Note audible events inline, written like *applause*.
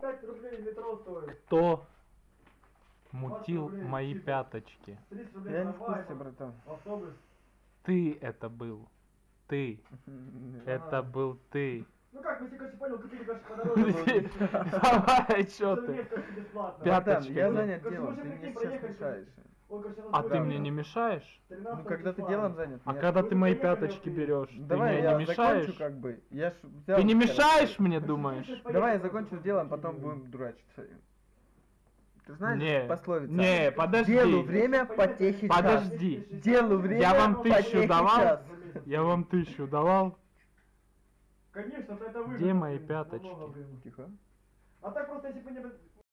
35 рублей метро стоит. Кто мутил рублей, мои типа. пяточки? 30 рублей Я не в курсе, братан. автобус. Ты это был. Ты. *laughs* Это был ты. Понял, купили, подороже. Давай, чё ты? Совместно, конечно, бесплатно. Пят- Братан, Пяточки. я занят делом, ты мне сейчас мешаешь. А ты мне не мешаешь? 13 Ну когда ты делом занят, А когда ты Ну, мои пяточки ты. берешь, ты Давай мне я не закончу мешаешь? как бы. Я Ты не мешаешь мне, думаешь? Давай я закончу делом, потом будем дурачиться. Ты знаешь Не, пословица? не, подожди. Делу время, потехи час. Подожди. Делу время, Я вам тысячу давал? час. Я вам тысячу давал. Конечно, то это вы. Где мои пяточки? Тихо. А так просто, если бы не...